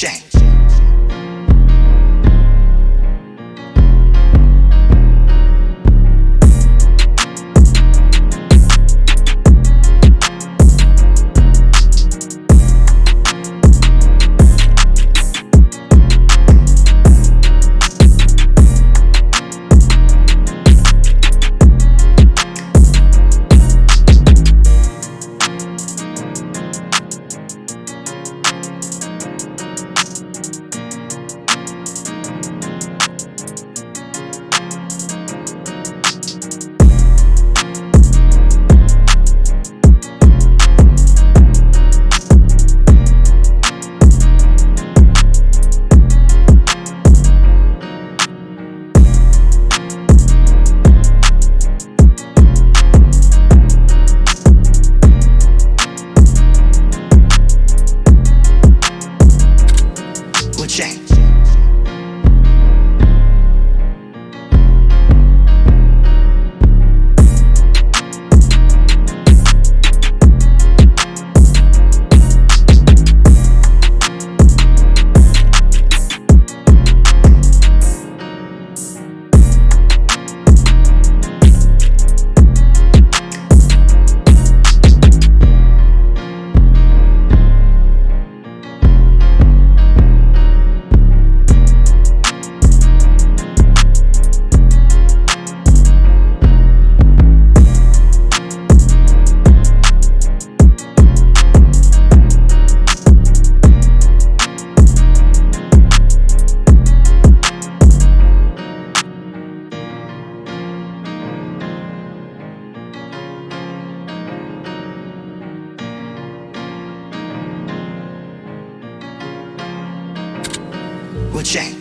change. Will change.